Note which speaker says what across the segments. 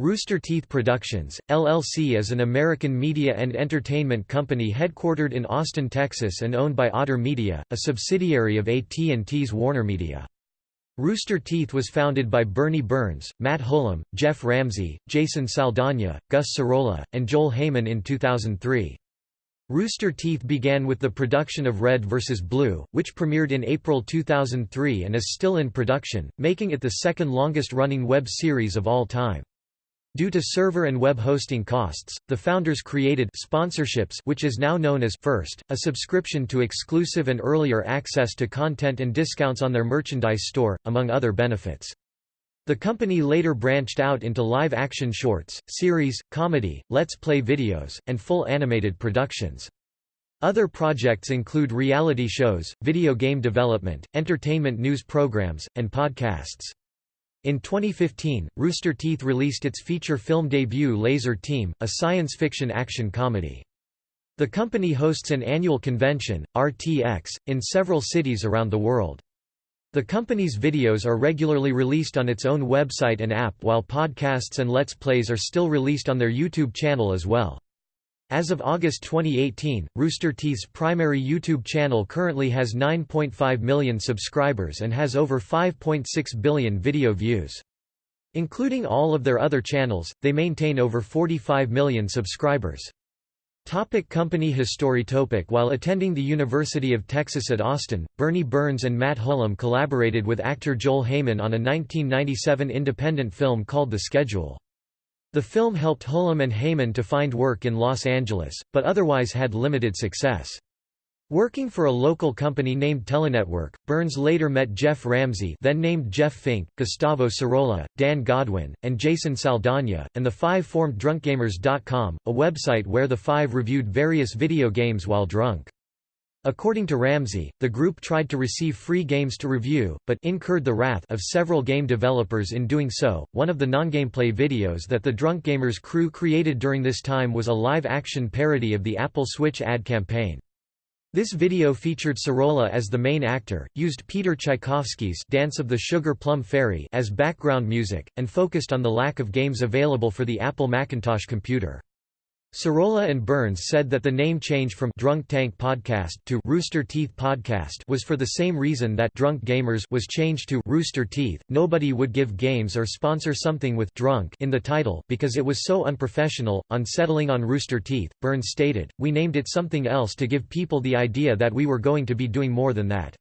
Speaker 1: Rooster Teeth Productions, LLC is an American media and entertainment company headquartered in Austin, Texas and owned by Otter Media, a subsidiary of AT&T's WarnerMedia. Rooster Teeth was founded by Bernie Burns, Matt Hullum, Geoff Ramsey, Jason Saldana, Gus Sorola, and Joel Heyman in 2003. Rooster Teeth began with the production of Red vs. Blue, which premiered in April 2003 and is still in production, making it the second longest-running web series of all time. Due to server and web hosting costs, the founders created sponsorships which is now known as First, a subscription to exclusive and earlier access to content and discounts on their merchandise store, among other benefits. The company later branched out into live-action shorts, series, comedy, let's play videos, and full animated productions. Other projects include reality shows, video game development, entertainment news programs, and podcasts. In 2015, Rooster Teeth released its feature film debut Lazer Team, a science fiction action comedy. The company hosts an annual convention, RTX, in several cities around the world. The company's videos are regularly released on its own website and app while podcasts and Let's Plays are still released on their YouTube channel as well. As of August 2018, Rooster Teeth's primary YouTube channel currently has 9.5 million subscribers and has over 5.6 billion video views. Including all of their other channels, they maintain over 45 million subscribers. Topic company history topic While attending the University of Texas at Austin, Bernie Burns and Matt Hullum collaborated with actor Joel Heyman on a 1997 independent film called The Schedule. The film helped Hullum and Heyman to find work in Los Angeles, but otherwise had limited success. Working for a local company named Telenetwork, Burns later met Geoff Ramsey then named Geoff Fink, Gustavo Sorola, Dan Godwin, and Jason Saldana, and the five formed drunkgamers.com, a website where the five reviewed various video games while drunk. According to Ramsey, the group tried to receive free games to review, but incurred the wrath of several game developers in doing so. One of the non-gameplay videos that the Drunk Gamers crew created during this time was a live-action parody of the Apple Switch ad campaign. This video featured Sorola as the main actor, used Peter Tchaikovsky's Dance of the Sugar Plum Fairy as background music, and focused on the lack of games available for the Apple Macintosh computer. Sorola and Burns said that the name change from Drunk Tank Podcast to Rooster Teeth Podcast was for the same reason that Drunk Gamers was changed to Rooster Teeth. Nobody would give games or sponsor something with drunk in the title because it was so unprofessional. On settling on Rooster Teeth, Burns stated, "We named it something else to give people the idea that we were going to be doing more than that."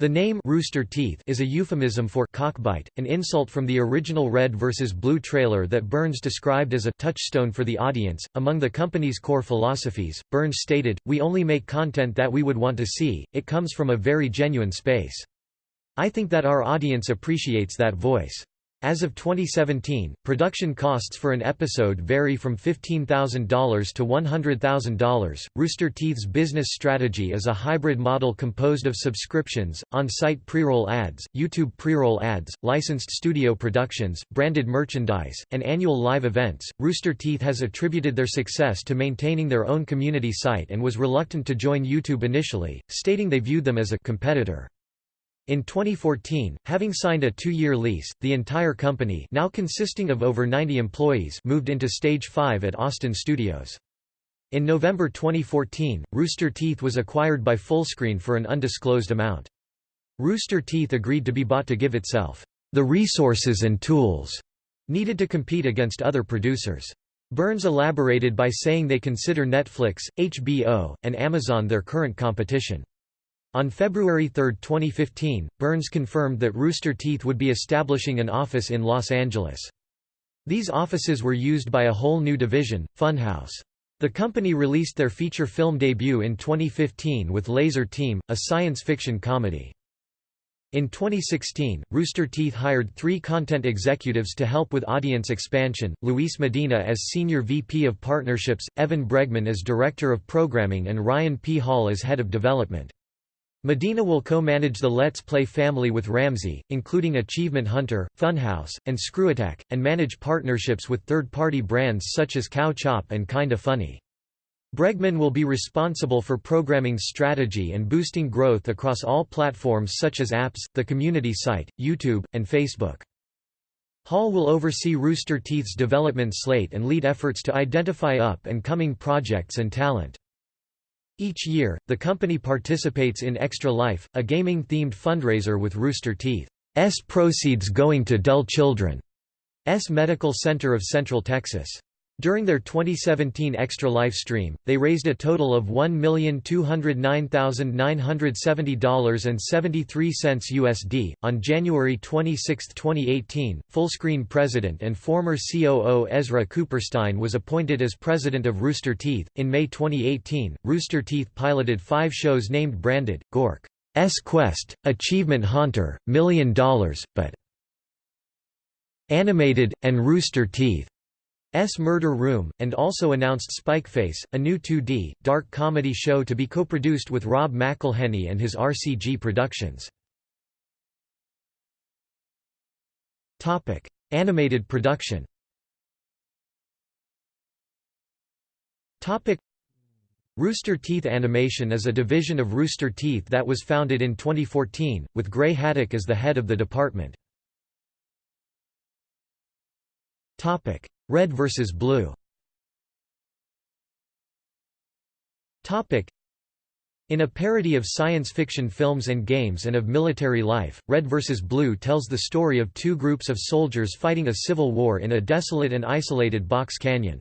Speaker 1: The name Rooster Teeth is a euphemism for cockbite, an insult from the original Red vs. Blue trailer that Burns described as a touchstone for the audience. Among the company's core philosophies, Burns stated, We only make content that we would want to see, it comes from a very genuine space. I think that our audience appreciates that voice. As of 2017, production costs for an episode vary from $15,000 to $100,000. Rooster Teeth's business strategy is a hybrid model composed of subscriptions, on site pre roll ads, YouTube pre roll ads, licensed studio productions, branded merchandise, and annual live events. Rooster Teeth has attributed their success to maintaining their own community site and was reluctant to join YouTube initially, stating they viewed them as a competitor. In 2014, having signed a two-year lease, the entire company now consisting of over 90 employees moved into Stage 5 at Austin Studios. In November 2014, Rooster Teeth was acquired by Fullscreen for an undisclosed amount. Rooster Teeth agreed to be bought to give itself the resources and tools needed to compete against other producers. Burns elaborated by saying they consider Netflix, HBO, and Amazon their current competition. On February 3, 2015, Burns confirmed that Rooster Teeth would be establishing an office in Los Angeles. These offices were used by a whole new division, Funhaus. The company released their feature film debut in 2015 with Lazer Team, a science fiction comedy. In 2016, Rooster Teeth hired three content executives to help with audience expansion, Luis Medina as Senior VP of Partnerships, Evan Bregman as Director of Programming and Ryan P. Hall as Head of Development. Medina will co-manage the Let's Play family with Ramsey, including Achievement Hunter, Funhaus, and ScrewAttack, and manage partnerships with third-party brands such as Cow Chop and Kinda Funny. Bregman will be responsible for programming strategy and boosting growth across all platforms such as apps, the community site, YouTube, and Facebook. Hall will oversee Rooster Teeth's development slate and lead efforts to identify up-and-coming projects and talent. Each year, the company participates in Extra Life, a gaming-themed fundraiser with Rooster Teeth's proceeds going to Dell Children's Medical Center of Central Texas. During their 2017 Extra Life stream, they raised a total of $1,209,970.73 USD. On January 26, 2018, Fullscreen president and former COO Ezra Cooperstein was appointed as president of Rooster Teeth. In May 2018, Rooster Teeth piloted five shows named branded Gork's Quest, Achievement Hunter, Million Dollars, but Animated, and Rooster Teeth. S Murder Room, and also announced Spikeface, a new 2D, dark comedy show to be co-produced with Rob McElhenney and his RCG Productions. Animated production Rooster Teeth Animation is a division of Rooster Teeth that was founded in 2014, with Gray Haddock as the head of the department. Red vs. Blue in a parody of science fiction films and games and of military life, Red vs. Blue tells the story of two groups of soldiers fighting a civil war in a desolate and isolated box canyon.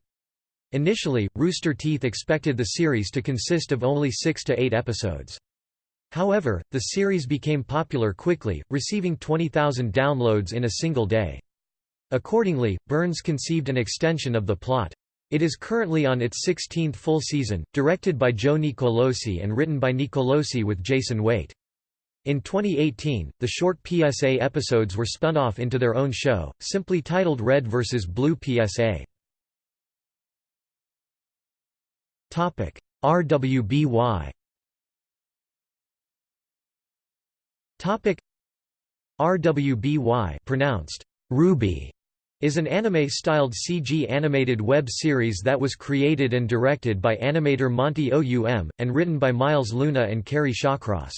Speaker 1: Initially, Rooster Teeth expected the series to consist of only six to eight episodes. However, the series became popular quickly, receiving 20,000 downloads in a single day. Accordingly, Burns conceived an extension of the plot. It is currently on its 16th full season, directed by Joe Nicolosi and written by Nicolosi with Jason Weight. In 2018, the short PSA episodes were spun off into their own show, simply titled Red vs. Blue PSA. RWBY RWBY pronounced Ruby is an anime-styled CG animated web series that was created and directed by animator Monty Oum, and written by Miles Luna and Kerry Shawcross.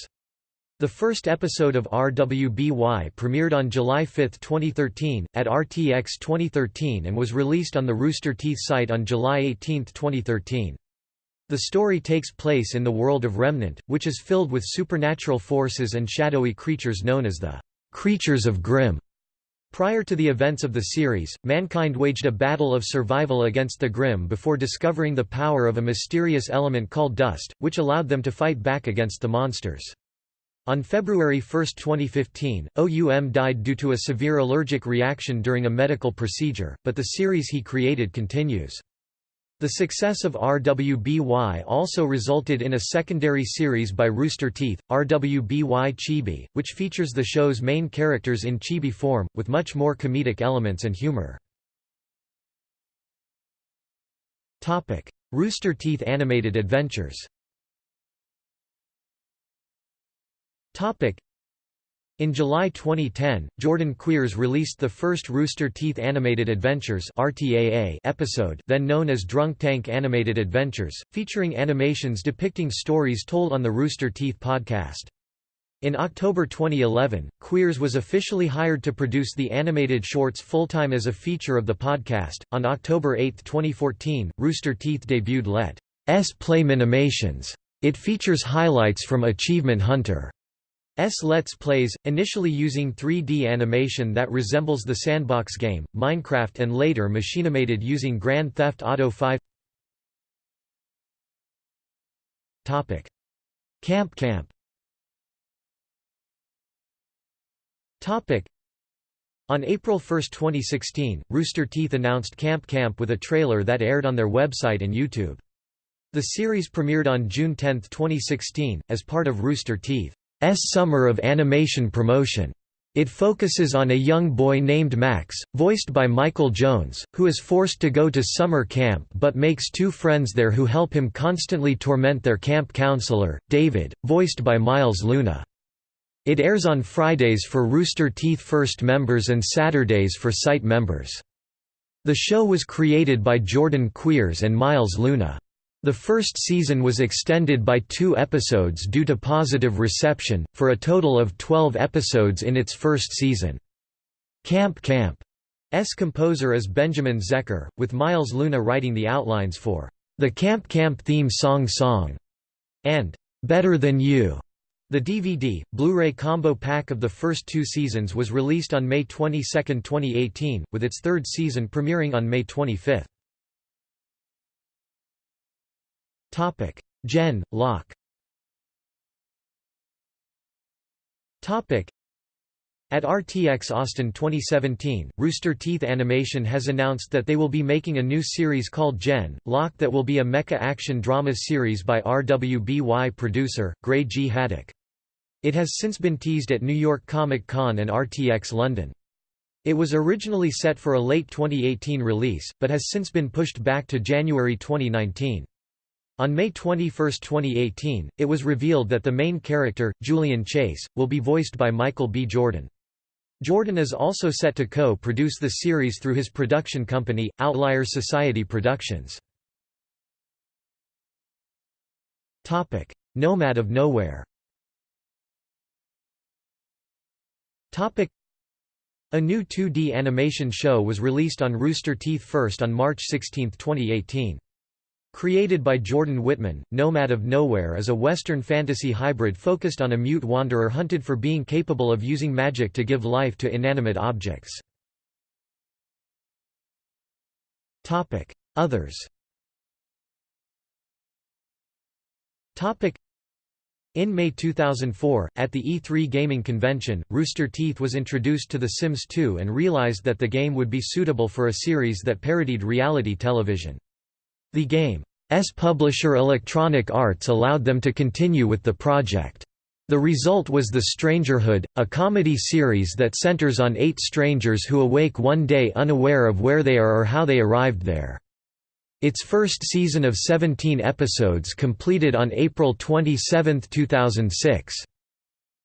Speaker 1: The first episode of RWBY premiered on July 5, 2013, at RTX 2013 and was released on the Rooster Teeth site on July 18, 2013. The story takes place in the world of Remnant, which is filled with supernatural forces and shadowy creatures known as the Creatures of Grimm. Prior to the events of the series, mankind waged a battle of survival against the Grimm before discovering the power of a mysterious element called dust, which allowed them to fight back against the monsters. On February 1, 2015, OUM died due to a severe allergic reaction during a medical procedure, but the series he created continues. The success of RWBY also resulted in a secondary series by Rooster Teeth, RWBY Chibi, which features the show's main characters in chibi form, with much more comedic elements and humor. Rooster Teeth Animated Adventures in July 2010, Jordan Cwierz released the first Rooster Teeth Animated Adventures episode then known as Drunk Tank Animated Adventures, featuring animations depicting stories told on the Rooster Teeth podcast. In October 2011, Cwierz was officially hired to produce the animated shorts full-time as a feature of the podcast. On October 8, 2014, Rooster Teeth debuted Let's Play Minimations. It features highlights from Achievement Hunter. S Let's Plays, initially using 3D animation that resembles the sandbox game, Minecraft and later machinimated using Grand Theft Auto 5 Camp Camp on April 1, 2016, Rooster Teeth announced Camp Camp with a trailer that aired on their website and YouTube. The series premiered on June 10, 2016, as part of Rooster Teeth. S Summer of Animation Promotion. It focuses on a young boy named Max, voiced by Michael Jones, who is forced to go to summer camp but makes two friends there who help him constantly torment their camp counselor, David, voiced by Miles Luna. It airs on Fridays for Rooster Teeth First members and Saturdays for site members. The show was created by Jordan Cwierz and Miles Luna. The first season was extended by two episodes due to positive reception, for a total of 12 episodes in its first season. Camp Camp's composer is Benjamin Zecker, with Miles Luna writing the outlines for The Camp Camp Theme Song Song and Better Than You. The DVD, Blu-ray combo pack of the first two seasons was released on May 22, 2018, with its third season premiering on May 25. Gen. Lock At RTX Austin 2017, Rooster Teeth Animation has announced that they will be making a new series called Gen. Lock that will be a mecha action drama series by RWBY producer, Gray G. Haddock. It has since been teased at New York Comic Con and RTX London. It was originally set for a late 2018 release, but has since been pushed back to January 2019. On May 21, 2018, it was revealed that the main character, Julian Chase, will be voiced by Michael B. Jordan. Jordan is also set to co-produce the series through his production company, Outlier Society Productions. Topic: Nomad of Nowhere Topic: A new 2D animation show was released on Rooster Teeth first on March 16, 2018. Created by Jordan Whitman, Nomad of Nowhere is a Western fantasy hybrid focused on a mute wanderer hunted for being capable of using magic to give life to inanimate objects. Others in May 2004, at the E3 gaming convention, Rooster Teeth was introduced to The Sims 2 and realized that the game would be suitable for a series that parodied reality television. The game's publisher Electronic Arts allowed them to continue with the project. The result was The Strangerhood, a comedy series that centers on eight strangers who awake one day unaware of where they are or how they arrived there. Its first season of 17 episodes completed on April 27, 2006.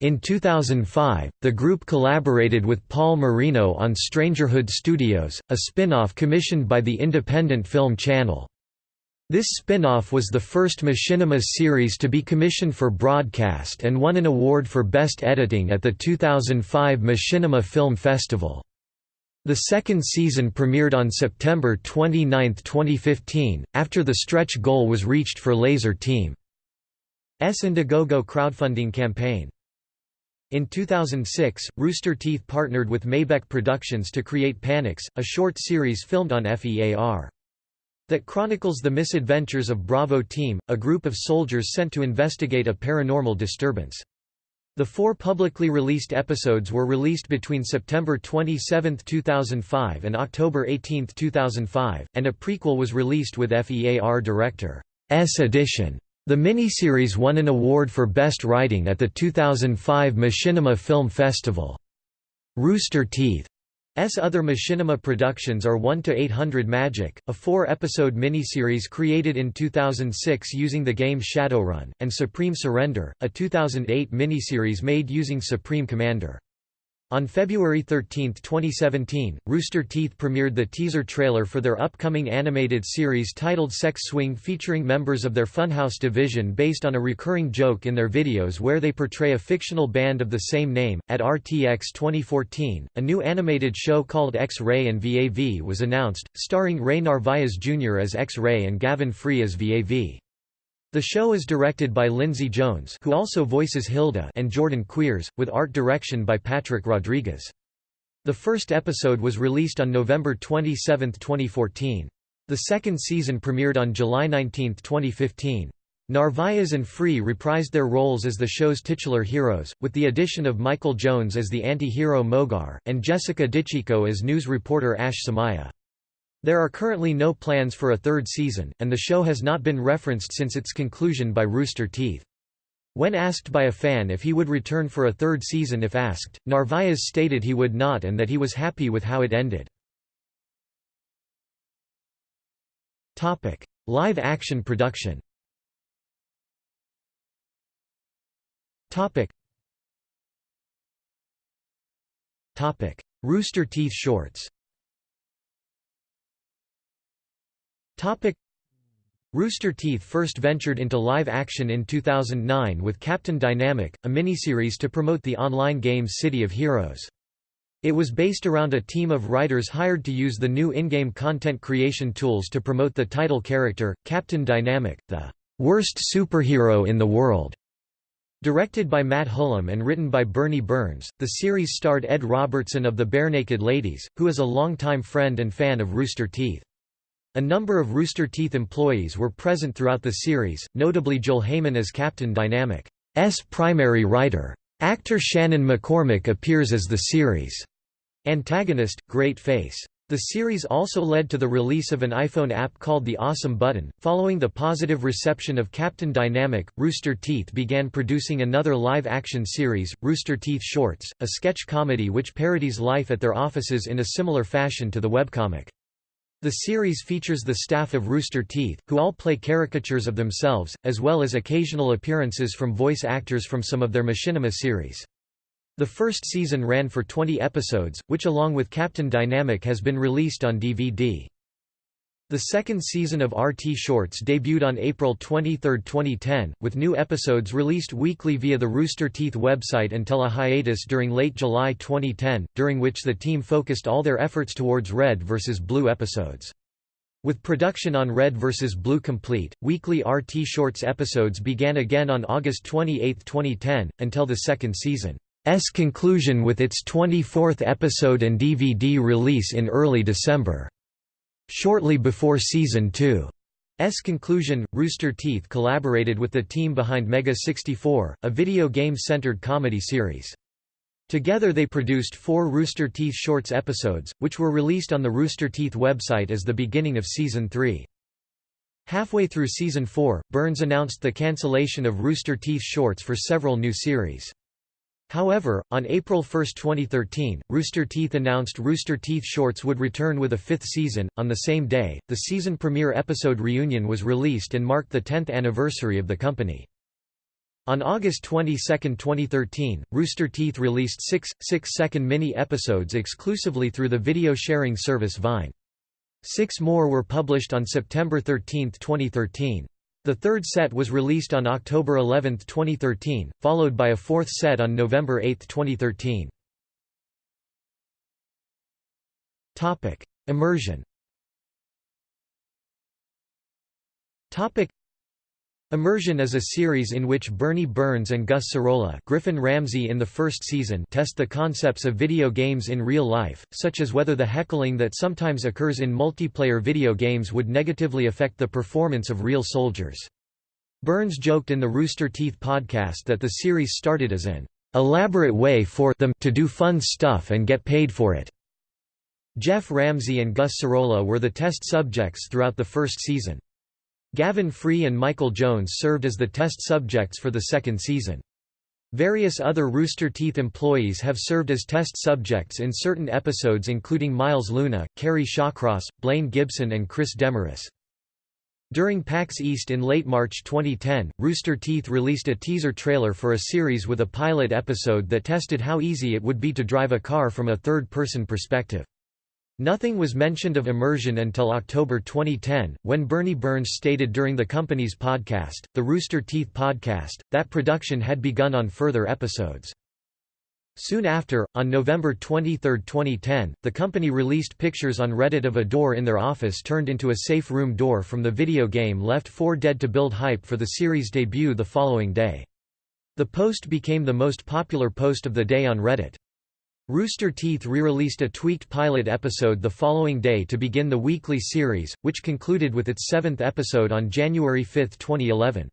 Speaker 1: In 2005, the group collaborated with Paul Marino on Strangerhood Studios, a spin-off commissioned by the Independent Film Channel. This spin-off was the first Machinima series to be commissioned for broadcast and won an award for Best Editing at the 2005 Machinima Film Festival. The second season premiered on September 29, 2015, after the stretch goal was reached for Lazer Team's Indiegogo crowdfunding campaign. In 2006, Rooster Teeth partnered with Maybeck Productions to create Panics, a short series filmed on FEAR that chronicles the misadventures of Bravo Team, a group of soldiers sent to investigate a paranormal disturbance. The four publicly released episodes were released between September 27, 2005 and October 18, 2005, and a prequel was released with FEAR Director's edition. The miniseries won an award for Best Writing at the 2005 Machinima Film Festival. Rooster Teeth S other machinima productions are 1 to 800 Magic, a 4-episode miniseries created in 2006 using the game Shadowrun, and Supreme Surrender, a 2008 miniseries made using Supreme Commander. On February 13, 2017, Rooster Teeth premiered the teaser trailer for their upcoming animated series titled Sex Swing featuring members of their Funhaus division based on a recurring joke in their videos where they portray a fictional band of the same name. At RTX 2014, a new animated show called X-Ray and VAV was announced, starring Ray Narvaez Jr. as X-Ray and Gavin Free as VAV. The show is directed by Lindsay Jones who also voices Hilda and Jordan Cwierz, with art direction by Patrick Rodriguez. The first episode was released on November 27, 2014. The second season premiered on July 19, 2015. Narvaez and Free reprised their roles as the show's titular heroes, with the addition of Michael Jones as the anti-hero Mogar, and Jessica DeCicco as news reporter Ash Samaya. There are currently no plans for a third season, and the show has not been referenced since its conclusion by Rooster Teeth. When asked by a fan if he would return for a third season if asked, Narvaez stated he would not and that he was happy with how it ended. Live-action production Rooster Teeth shorts Topic Rooster Teeth first ventured into live action in 2009 with Captain Dynamic, a miniseries to promote the online game City of Heroes. It was based around a team of writers hired to use the new in-game content creation tools to promote the title character, Captain Dynamic, the worst superhero in the world. Directed by Matt Hullum and written by Bernie Burns, the series starred Ed Robertson of the Barenaked Ladies, who is a longtime friend and fan of Rooster Teeth. A number of Rooster Teeth employees were present throughout the series, notably Joel Heyman as Captain Dynamic's primary writer. Actor Shannon McCormick appears as the series' antagonist, Great Face. The series also led to the release of an iPhone app called the Awesome Button. Following the positive reception of Captain Dynamic, Rooster Teeth began producing another live action series, Rooster Teeth Shorts, a sketch comedy which parodies life at their offices in a similar fashion to the webcomic. The series features the staff of Rooster Teeth, who all play caricatures of themselves, as well as occasional appearances from voice actors from some of their machinima series. The first season ran for 20 episodes, which along with Captain Dynamic has been released on DVD. The second season of RT Shorts debuted on April 23, 2010, with new episodes released weekly via the Rooster Teeth website until a hiatus during late July 2010, during which the team focused all their efforts towards Red vs. Blue episodes. With production on Red vs. Blue complete, weekly RT Shorts episodes began again on August 28, 2010, until the second season's conclusion with its 24th episode and DVD release in early December. Shortly before Season 2's conclusion, Rooster Teeth collaborated with the team behind Mega 64, a video game-centered comedy series. Together they produced four Rooster Teeth Shorts episodes, which were released on the Rooster Teeth website as the beginning of Season 3. Halfway through Season 4, Burns announced the cancellation of Rooster Teeth Shorts for several new series. However, on April 1, 2013, Rooster Teeth announced Rooster Teeth Shorts would return with a fifth season. On the same day, the season premiere episode Reunion was released and marked the 10th anniversary of the company. On August 22, 2013, Rooster Teeth released six, six-second mini-episodes exclusively through the video sharing service Vine. Six more were published on September 13, 2013. The third set was released on October 11, 2013, followed by a fourth set on November 8, 2013. Topic: Immersion Immersion is a series in which Bernie Burns and Gus Sorola Griffin Ramsey in the first season test the concepts of video games in real life, such as whether the heckling that sometimes occurs in multiplayer video games would negatively affect the performance of real soldiers. Burns joked in the Rooster Teeth podcast that the series started as an elaborate way for them to do fun stuff and get paid for it. Geoff Ramsey and Gus Sorola were the test subjects throughout the first season. Gavin Free and Michael Jones served as the test subjects for the second season. Various other Rooster Teeth employees have served as test subjects in certain episodes including Miles Luna, Kerry Shawcross, Blaine Gibson and Chris Demarais. During PAX East in late March 2010, Rooster Teeth released a teaser trailer for a series with a pilot episode that tested how easy it would be to drive a car from a third-person perspective. Nothing was mentioned of immersion until October 2010, when Bernie Burns stated during the company's podcast, the Rooster Teeth podcast, that production had begun on further episodes. Soon after, on November 23, 2010, the company released pictures on Reddit of a door in their office turned into a safe room door from the video game Left 4 Dead to build hype for the series' debut the following day. The post became the most popular post of the day on Reddit. Rooster Teeth re-released a tweaked pilot episode the following day to begin the weekly series, which concluded with its seventh episode on January 5, 2011.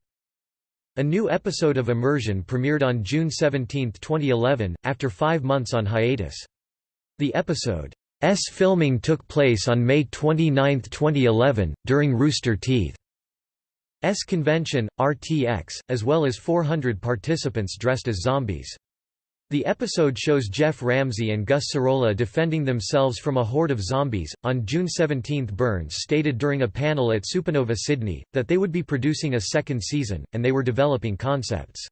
Speaker 1: A new episode of Immersion premiered on June 17, 2011, after five months on hiatus. The episode's filming took place on May 29, 2011, during Rooster Teeth's convention, RTX, as well as 400 participants dressed as zombies. The episode shows Geoff Ramsey and Gus Sorola defending themselves from a horde of zombies. On June 17, Burns stated during a panel at Supernova Sydney that they would be producing a second season, and they were developing concepts.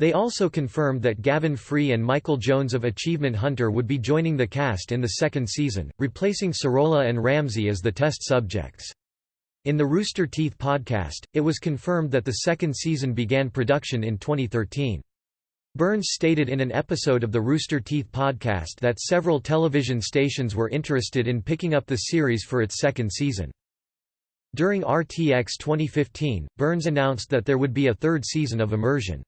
Speaker 1: They also confirmed that Gavin Free and Michael Jones of Achievement Hunter would be joining the cast in the second season, replacing Sorola and Ramsey as the test subjects. In the Rooster Teeth podcast, it was confirmed that the second season began production in 2013. Burns stated in an episode of the Rooster Teeth podcast that several television stations were interested in picking up the series for its second season. During RTX 2015, Burns announced that there would be a third season of Immersion.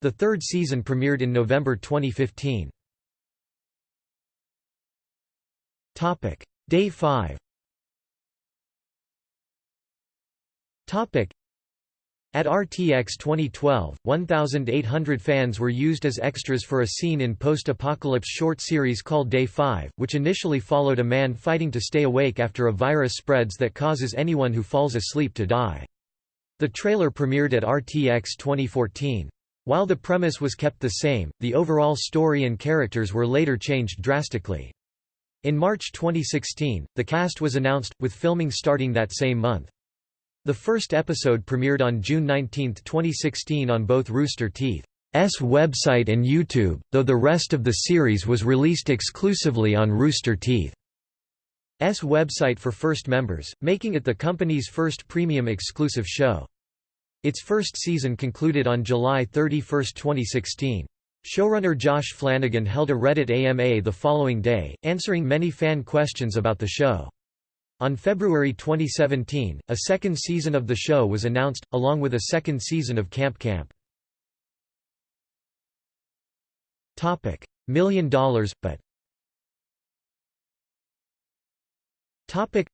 Speaker 1: The third season premiered in November 2015. Day 5 at RTX 2012, 1,800 fans were used as extras for a scene in post-apocalypse short series called Day 5, which initially followed a man fighting to stay awake after a virus spreads that causes anyone who falls asleep to die. The trailer premiered at RTX 2014. While the premise was kept the same, the overall story and characters were later changed drastically. In March 2016, the cast was announced, with filming starting that same month. The first episode premiered on June 19, 2016 on both Rooster Teeth's website and YouTube, though the rest of the series was released exclusively on Rooster Teeth's website for first members, making it the company's first premium exclusive show. Its first season concluded on July 31, 2016. Showrunner Josh Flanagan held a Reddit AMA the following day, answering many fan questions about the show. On February 2017, a second season of the show was announced, along with a second season of Camp Camp. Topic: Million dollars, but Topic.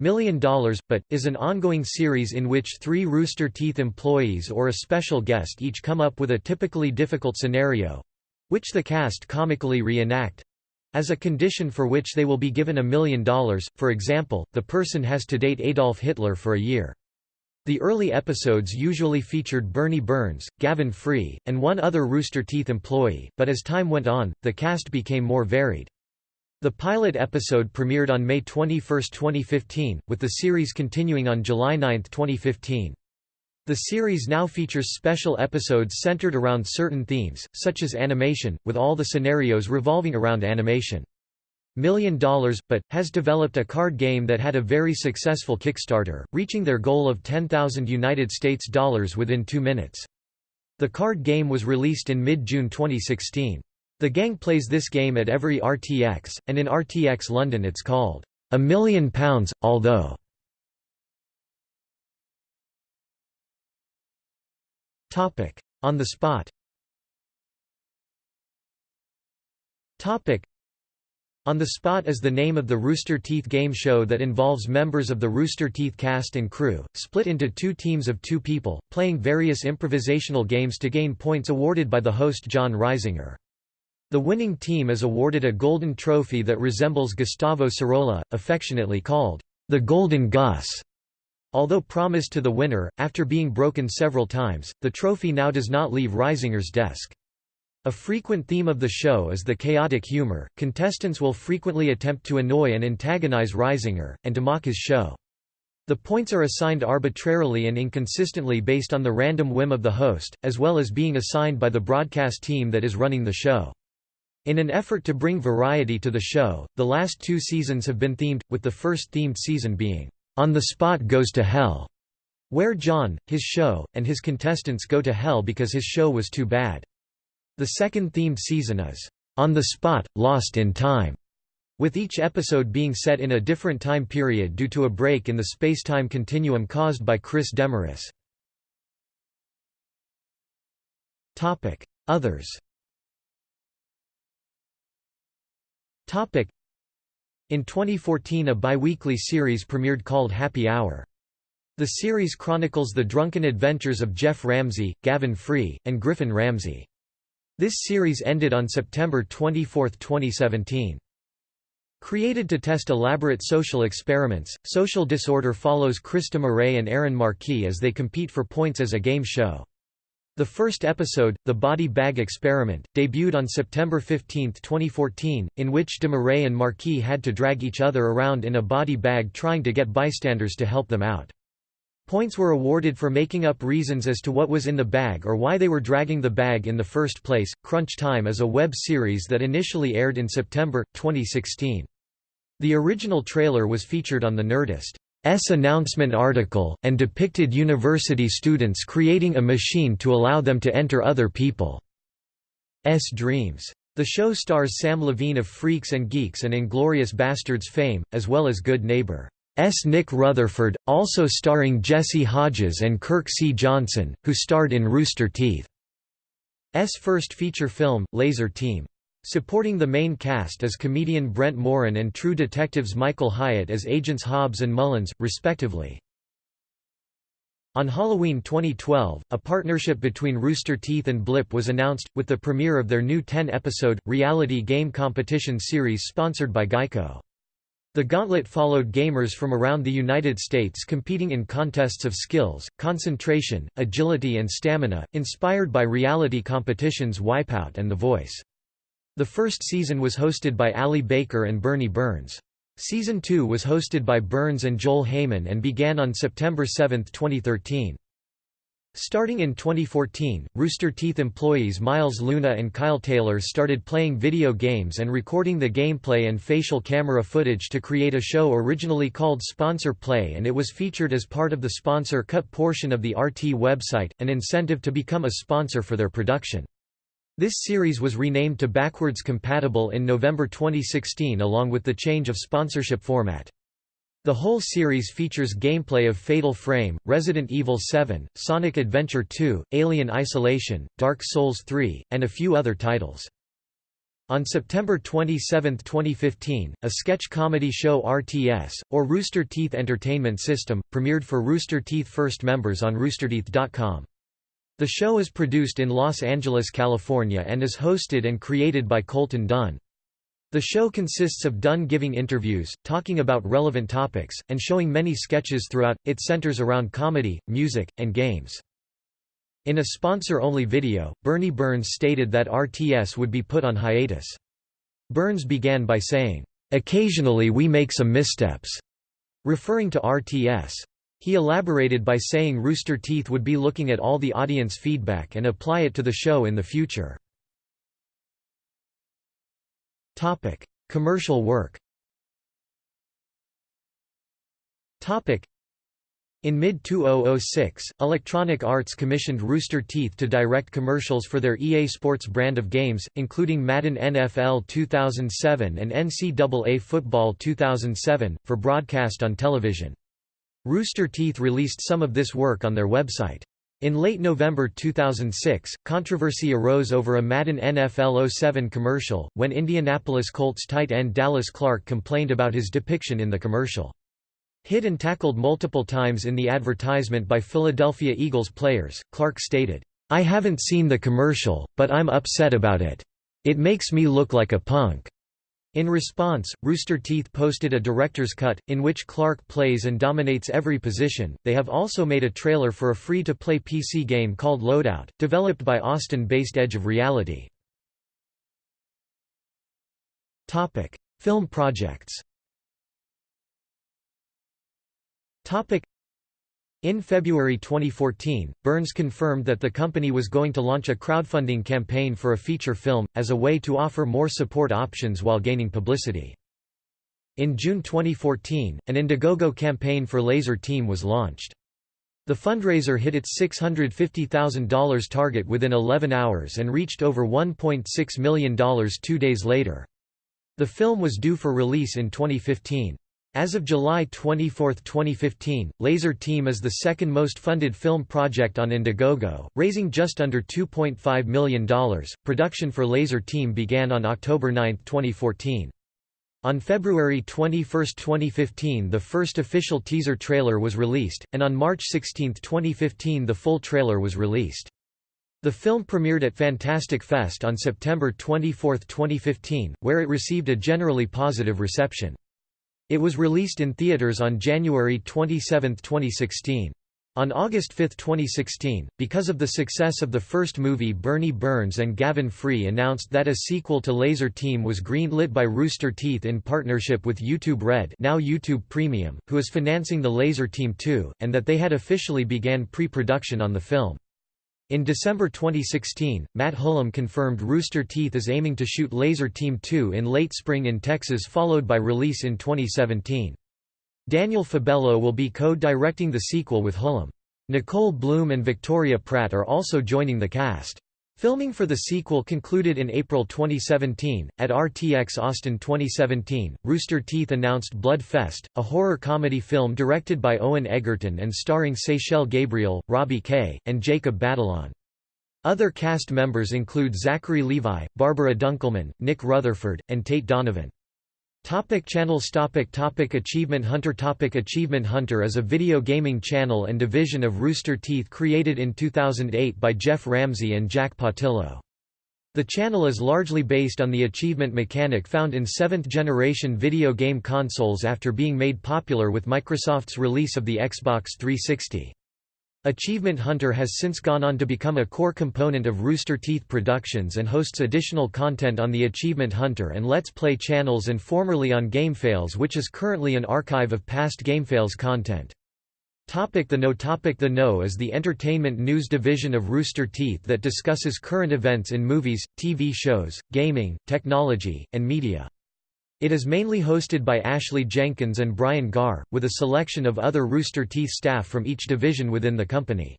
Speaker 1: Million Dollars But, is an ongoing series in which three Rooster Teeth employees or a special guest each come up with a typically difficult scenario—which the cast comically reenact, as a condition for which they will be given a million dollars, for example, the person has to date Adolf Hitler for a year. The early episodes usually featured Bernie Burns, Gavin Free, and one other Rooster Teeth employee, but as time went on, the cast became more varied. The pilot episode premiered on May 21, 2015, with the series continuing on July 9, 2015. The series now features special episodes centered around certain themes, such as animation, with all the scenarios revolving around animation. Million Dollars, but, has developed a card game that had a very successful Kickstarter, reaching their goal of 10,000 United States dollars within two minutes. The card game was released in mid-June 2016. The gang plays this game at every RTX, and in RTX London it's called, A Million Pounds, although Topic: On the spot. Topic: On the Spot is the name of the Rooster Teeth game show that involves members of the Rooster Teeth cast and crew, split into two teams of two people, playing various improvisational games to gain points awarded by the host Jon Risinger. The winning team is awarded a golden trophy that resembles Gustavo Sorola, affectionately called the Golden Gus. Although promised to the winner, after being broken several times, the trophy now does not leave Risinger's desk. A frequent theme of the show is the chaotic humor. Contestants will frequently attempt to annoy and antagonize Risinger, and to mock his show. The points are assigned arbitrarily and inconsistently based on the random whim of the host, as well as being assigned by the broadcast team that is running the show. In an effort to bring variety to the show, the last two seasons have been themed, with the first themed season being on the Spot Goes to Hell, where Jon, his show, and his contestants go to hell because his show was too bad. The second themed season is On the Spot, Lost in Time, with each episode being set in a different time period due to a break in the space-time continuum caused by Chris Demarais. Others in 2014 a bi-weekly series premiered called Happy Hour. The series chronicles the drunken adventures of Geoff Ramsey, Gavin Free, and Griffin Ramsey. This series ended on September 24, 2017. Created to test elaborate social experiments, Social Disorder follows Chris Demarais and Aaron Marquis as they compete for points as a game show. The first episode, The Body Bag Experiment, debuted on September 15, 2014, in which Demarais and Marquis had to drag each other around in a body bag trying to get bystanders to help them out. Points were awarded for making up reasons as to what was in the bag or why they were dragging the bag in the first place. Crunch Time is a web series that initially aired in September, 2016. The original trailer was featured on the Nerdist. S announcement article, and depicted university students creating a machine to allow them to enter other people's Dreams. The show stars Sam Levine of Freaks and Geeks and Inglourious Basterds fame, as well as Good Neighbor. S. Nick Rutherford, also starring Jesse Hodges and Kirk C. Johnson, who starred in Rooster Teeth. S first feature film, Lazer Team. Supporting the main cast is comedian Brent Morin and True Detectives Michael Hyatt as agents Hobbs and Mullins, respectively. On Halloween 2012, a partnership between Rooster Teeth and Blip was announced, with the premiere of their new 10-episode, reality game competition series sponsored by Geico. The gauntlet followed gamers from around the United States competing in contests of skills, concentration, agility and stamina, inspired by reality competitions Wipeout and The Voice. The first season was hosted by Ali Baker and Bernie Burns. Season 2 was hosted by Burns and Joel Heyman and began on September 7, 2013. Starting in 2014, Rooster Teeth employees Miles Luna and Kyle Taylor started playing video games and recording the gameplay and facial camera footage to create a show originally called Sponsor Play and it was featured as part of the sponsor cut portion of the RT website, an incentive to become a sponsor for their production. This series was renamed to Backwards Compatible in November 2016 along with the change of sponsorship format. The whole series features gameplay of Fatal Frame, Resident Evil 7, Sonic Adventure 2, Alien Isolation, Dark Souls 3, and a few other titles. On September 27, 2015, a sketch comedy show RTS, or Rooster Teeth Entertainment System, premiered for Rooster Teeth First members on roosterteeth.com. The show is produced in Los Angeles, California and is hosted and created by Colton Dunn. The show consists of Dunn giving interviews, talking about relevant topics, and showing many sketches throughout. It centers around comedy, music, and games. In a sponsor-only video, Bernie Burns stated that RTS would be put on hiatus. Burns began by saying, "...occasionally we make some missteps," referring to RTS. He elaborated by saying Rooster Teeth would be looking at all the audience feedback and apply it to the show in the future. Topic: Commercial work. Topic: in mid-2006, Electronic Arts commissioned Rooster Teeth to direct commercials for their EA Sports brand of games, including Madden NFL 2007 and NCAA Football 2007, for broadcast on television. Rooster Teeth released some of this work on their website. In late November 2006, controversy arose over a Madden NFL 07 commercial, when Indianapolis Colts tight end Dallas Clark complained about his depiction in the commercial. Hit and tackled multiple times in the advertisement by Philadelphia Eagles players, Clark stated, I haven't seen the commercial, but I'm upset about it. It makes me look like a punk. In response, Rooster Teeth posted a director's cut, in which Clark plays and dominates every position. They have also made a trailer for a free to play PC game called Loadout, developed by Austin based Edge of Reality. Film projects in February 2014, Burns confirmed that the company was going to launch a crowdfunding campaign for a feature film, as a way to offer more support options while gaining publicity. In June 2014, an Indiegogo campaign for Lazer Team was launched. The fundraiser hit its $650,000 target within 11 hours and reached over $1.6 million two days later. The film was due for release in 2015. As of July 24, 2015, Lazer Team is the second most funded film project on Indiegogo, raising just under $2.5 million. Production for Lazer Team began on October 9, 2014. On February 21, 2015 the first official teaser trailer was released, and on March 16, 2015 the full trailer was released. The film premiered at Fantastic Fest on September 24, 2015, where it received a generally positive reception. It was released in theaters on January 27, 2016. On August 5, 2016, because of the success of the first movie Bernie Burns and Gavin Free announced that a sequel to Lazer Team was greenlit by Rooster Teeth in partnership with YouTube Red now YouTube Premium, who is financing the Lazer Team 2, and that they had officially began pre-production on the film. In December 2016, Matt Hullum confirmed Rooster Teeth is aiming to shoot Lazer Team 2 in late spring in Texas followed by release in 2017. Daniel Fabelo will be co-directing the sequel with Hullum. Nicole Bloom and Victoria Pratt are also joining the cast. Filming for the sequel concluded in April 2017. At RTX Austin 2017, Rooster Teeth announced Blood Fest, a horror comedy film directed by Owen Egerton and starring Seychelle Gabriel, Robbie Kay, and Jacob Batalon. Other cast members include Zachary Levi, Barbara Dunkelman, Nick Rutherford, and Tate Donovan. Topic channels topic topic Achievement Hunter topic Achievement Hunter is a video gaming channel and division of Rooster Teeth created in 2008 by Geoff Ramsey and Jack Pattillo. The channel is largely based on the achievement mechanic found in seventh-generation video game consoles after being made popular with Microsoft's release of the Xbox 360. Achievement Hunter has since gone on to become a core component of Rooster Teeth Productions and hosts additional content on the Achievement Hunter and Let's Play channels and formerly on GameFails which is currently an archive of past GameFails content. Topic the Know Topic The Know is the entertainment news division of Rooster Teeth that discusses current events in movies, TV shows, gaming, technology, and media. It is mainly hosted by Ashley Jenkins and Brian Garr, with a selection of other Rooster Teeth staff from each division within the company.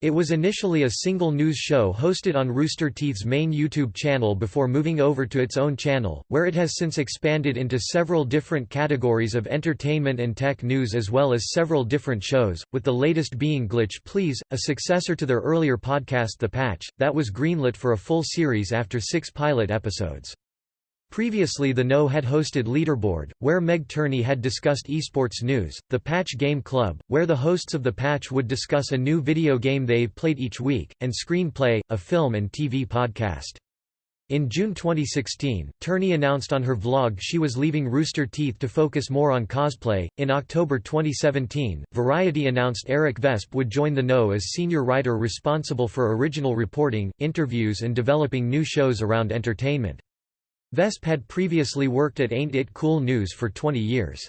Speaker 1: It was initially a single news show hosted on Rooster Teeth's main YouTube channel before moving over to its own channel, where it has since expanded into several different categories of entertainment and tech news as well as several different shows, with the latest being Glitch Please, a successor to their earlier podcast The Patch, that was greenlit for a full series after six pilot episodes. Previously The Know had hosted Leaderboard, where Meg Turney had discussed esports news, The Patch Game Club, where the hosts of The Patch would discuss a new video game they've played each week, and Screenplay, a film and TV podcast. In June 2016, Turney announced on her vlog she was leaving Rooster Teeth to focus more on cosplay. In October 2017, Variety announced Eric Vespe would join The Know as senior writer responsible for original reporting, interviews, and developing new shows around entertainment. Vespe had previously worked at Ain't It Cool News for 20 years.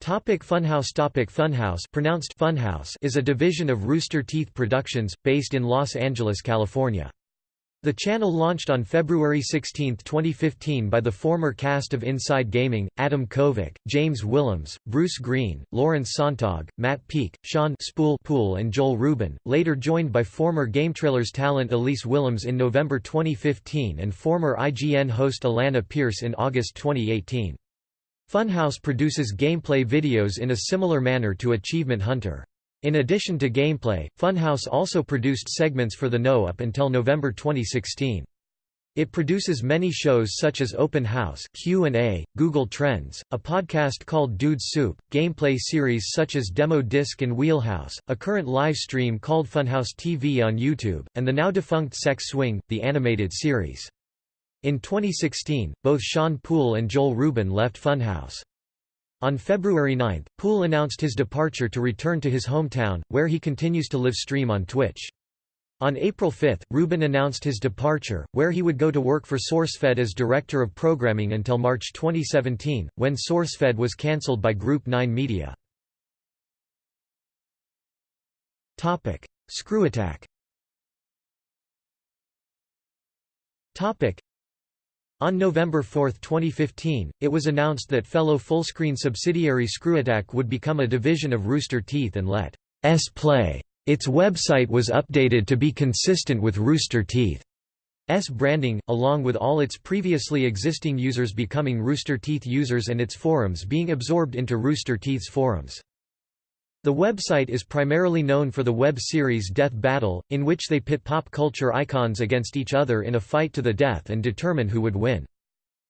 Speaker 1: Topic Funhaus Topic Funhaus pronounced Funhouse is a division of Rooster Teeth Productions, based in Los Angeles, California. The channel launched on February 16, 2015 by the former cast of Inside Gaming, Adam Kovic, James Willems, Bruce Greene, Lawrence Sonntag, Matt Peake, Sean Spoole Poole and Joel Rubin, later joined by former GameTrailers talent Elise Willems in November 2015 and former IGN host Alana Pierce in August 2018. Funhaus produces gameplay videos in a similar manner to Achievement Hunter. In addition to gameplay, Funhaus also produced segments for The Know up until November 2016. It produces many shows such as Open House, Q&A, Google Trends, a podcast called Dude Soup, gameplay series such as Demo Disc and Wheelhouse, a current live stream called Funhaus TV on YouTube, and the now defunct Sex Swing, the animated series. In 2016, both Sean Poole and Joel Rubin left Funhaus. On February 9, Poole announced his departure to return to his hometown, where he continues to live stream on Twitch. On April 5, Rubin announced his departure, where he would go to work for SourceFed as Director of Programming until March 2017, when SourceFed was cancelled by Group 9 Media. ScrewAttack on November 4, 2015, it was announced that fellow Fullscreen subsidiary ScrewAttack would become a division of Rooster Teeth and let S play. Its website was updated to be consistent with Rooster Teeth's branding, along with all its previously existing users becoming Rooster Teeth users and its forums being absorbed into Rooster Teeth's forums. The website is primarily known for the web series Death Battle, in which they pit pop culture icons against each other in a fight to the death and determine who would win.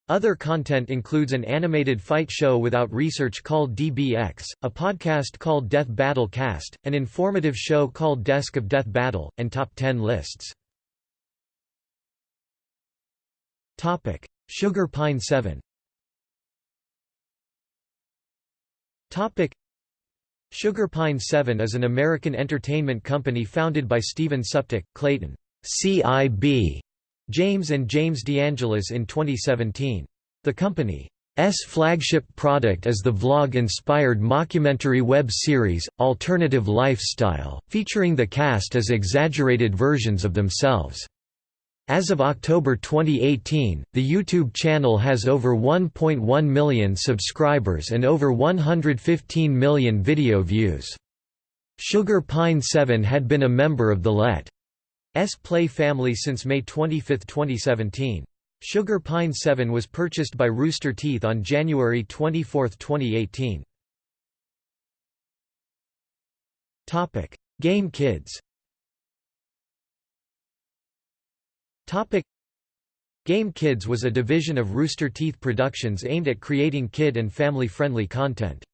Speaker 1: Other content includes an animated fight show without research called DBX, a podcast called Death Battle Cast, an informative show called Desk of Death Battle, and Top 10 lists. Topic: Sugar Pine 7 Sugar Pine 7 is an American entertainment company founded by Steven Suptic, Clayton CIB, James and James DeAngelis in 2017. The company's flagship product is the vlog-inspired mockumentary web series, Alternative Lifestyle, featuring the cast as exaggerated versions of themselves. As of October 2018, the YouTube channel has over 1.1 million subscribers and over 115 million video views. Sugar Pine 7 had been a member of the Let's Play family since May 25, 2017. Sugar Pine 7 was purchased by Rooster Teeth on January 24, 2018. Game Kids Game Kids was a division of Rooster Teeth Productions aimed at creating kid and family-friendly content.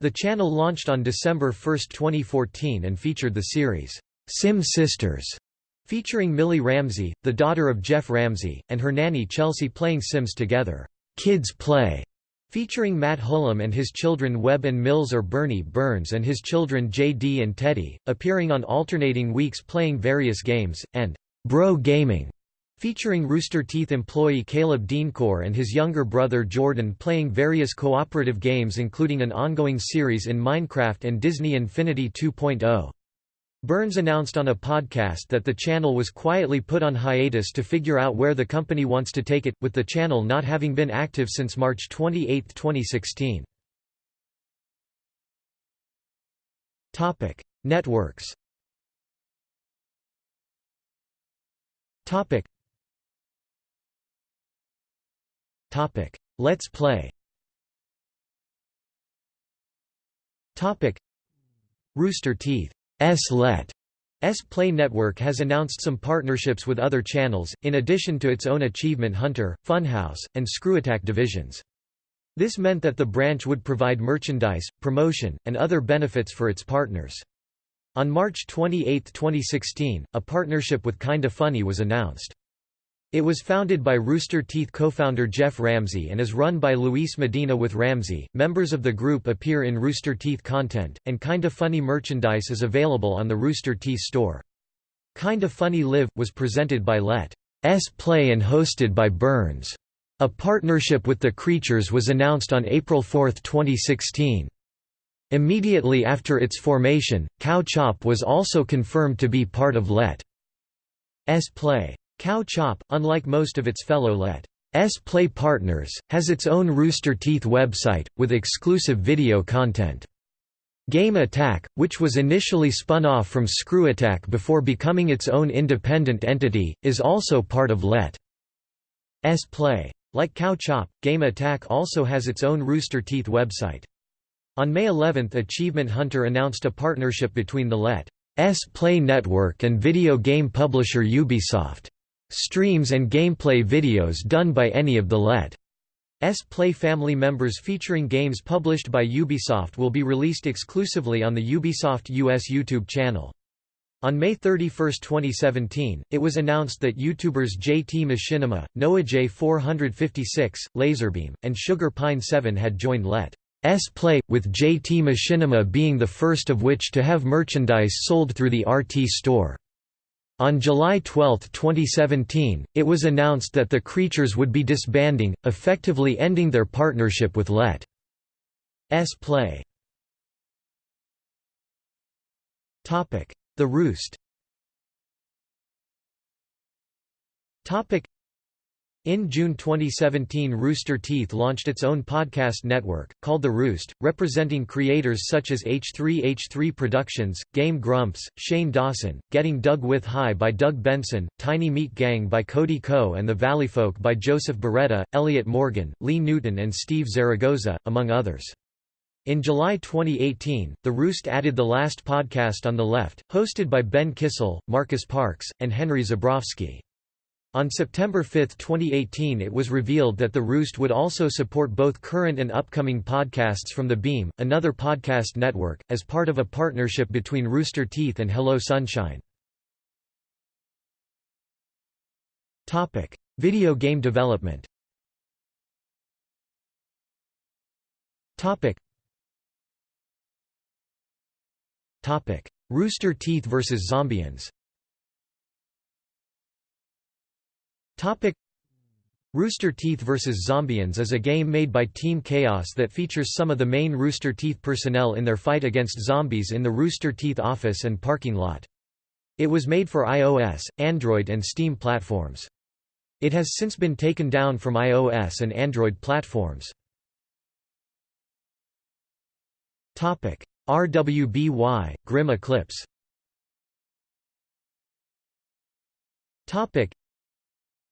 Speaker 1: The channel launched on December 1, 2014 and featured the series, Sim Sisters, featuring Millie Ramsey, the daughter of Geoff Ramsey, and her nanny Chelsea playing Sims together. Kids Play, featuring Matt Hullum and his children Webb and Mills or Bernie Burns and his children JD and Teddy, appearing on alternating weeks playing various games, and Bro Gaming, featuring Rooster Teeth employee Caleb Denecour and his younger brother Jordan playing various cooperative games including an ongoing series in Minecraft and Disney Infinity 2.0. Burns announced on a podcast that the channel was quietly put on hiatus to figure out where the company wants to take it, with the channel not having been active since March 28, 2016. Topic. Networks Let's Play Topic: Rooster Teeth S-Let S-Play Network has announced some partnerships with other channels, in addition to its own Achievement Hunter, Funhaus, and ScrewAttack divisions. This meant that the branch would provide merchandise, promotion, and other benefits for its partners. On March 28, 2016, a partnership with Kinda Funny was announced. It was founded by Rooster Teeth co-founder Geoff Ramsey and is run by Luis Medina with Ramsey. Members of the group appear in Rooster Teeth content, and Kinda Funny merchandise is available on the Rooster Teeth store. Kinda Funny Live was presented by Let. S Play and hosted by Burns. A partnership with the Creatures was announced on April 4, 2016. Immediately after its formation, Cow Chop was also confirmed to be part of Let. S Play. Cow Chop, unlike most of its fellow Let's Play partners, has its own Rooster Teeth website, with exclusive video content. Game Attack, which was initially spun off from Screw Attack before becoming its own independent entity, is also part of Let's Play. Like Cow Chop, Game Attack also has its own Rooster Teeth website. On May 11 Achievement Hunter announced a partnership between the Let's Play Network and video game publisher Ubisoft. Streams and gameplay videos done by any of the Let. S Play family members featuring games published by Ubisoft will be released exclusively on the Ubisoft US YouTube channel. On May 31, 2017, it was announced that YouTubers JT Machinima, NoahJ456, Lazarbeam, and Sugar Pine 7 had joined Let. S Play, with JT Machinima being the first of which to have merchandise sold through the RT store. On July 12, 2017, it was announced that the Creatures would be disbanding, effectively ending their partnership with Let. S Play. The Roost in June 2017 Rooster Teeth launched its own podcast network, called The Roost, representing creators such as H3H3 Productions, Game Grumps, Shane Dawson, Getting Doug With High by Doug Benson, Tiny Meat Gang by Cody Ko and The Valleyfolk by Joseph Bereta, Elliot Morgan, Lee Newton and Steve Zaragoza, among others. In July 2018, The Roost added The Last Podcast on the Left, hosted by Ben Kissel, Marcus Parks, and Henry Zebrowski. On September 5, 2018 it was revealed that The Roost would also support both current and upcoming podcasts from The Beam, another podcast network, as part of a partnership between Rooster Teeth and Hello Sunshine. Video game development Rooster Teeth vs Zombiens Topic Rooster Teeth vs. Zombiens is a game made by Team Chaos that features some of the main Rooster Teeth personnel in their fight against zombies in the Rooster Teeth office and parking lot. It was made for iOS, Android and Steam platforms. It has since been taken down from iOS and Android platforms. Topic: RWBY, Grim Eclipse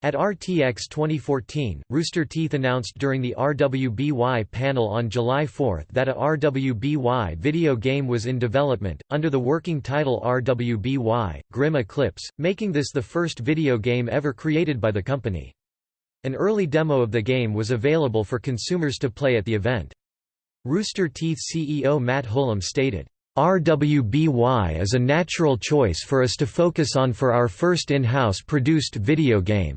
Speaker 1: At RTX 2014, Rooster Teeth announced during the RWBY panel on July 4 that a RWBY video game was in development, under the working title RWBY, Grim Eclipse, making this the first video game ever created by the company. An early demo of the game was available for consumers to play at the event. Rooster Teeth CEO Matt Hullum stated, RWBY is a natural choice for us to focus on for our first in-house produced video game.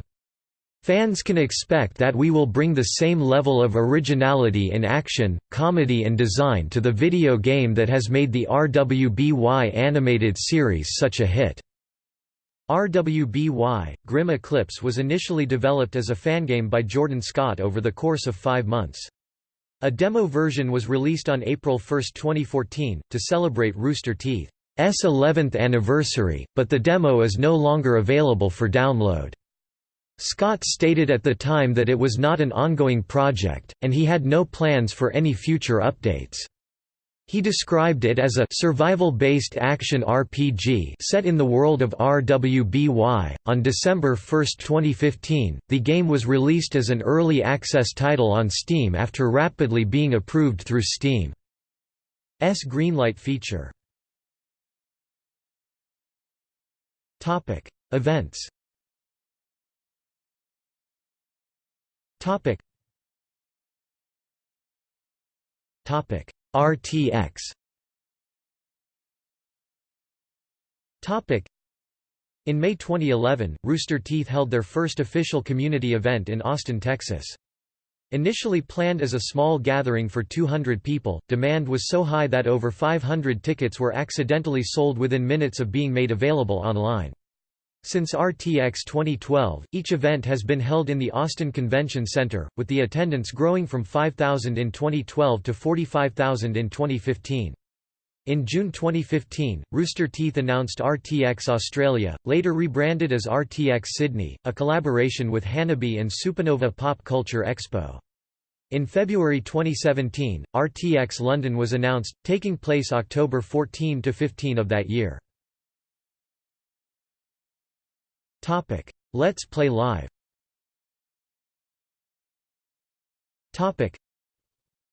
Speaker 1: Fans can expect that we will bring the same level of originality in action, comedy and design to the video game that has made the RWBY animated series such a hit. RWBY, Grim Eclipse was initially developed as a fangame by Jordan Scott over the course of five months. A demo version was released on April 1, 2014, to celebrate Rooster Teeth's 11th anniversary, but the demo is no longer available for download. Scott stated at the time that it was not an ongoing project, and he had no plans for any future updates. He described it as a survival-based action RPG set in the world of RWBY. On December 1, 2015, the game was released as an early access title on Steam after rapidly being approved through Steam's Greenlight feature. Topic: Events Topic. Topic. RTX. Topic. In May 2011, Rooster Teeth held their first official community event in Austin, Texas. Initially planned as a small gathering for 200 people, demand was so high that over 500 tickets were accidentally sold within minutes of being made available online. Since RTX 2012, each event has been held in the Austin Convention Center, with the attendance growing from 5,000 in 2012 to 45,000 in 2015. In June 2015, Rooster Teeth announced RTX Australia, later rebranded as RTX Sydney, a collaboration with Hanabi and Supanova Pop Culture Expo. In February 2017, RTX London was announced, taking place October 14 to 15 of that year. Topic: Let's Play Live. Topic: